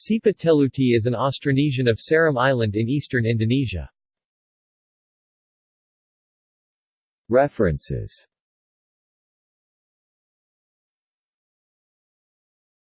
Sipa Teluti is an Austronesian of Seram Island in eastern Indonesia. References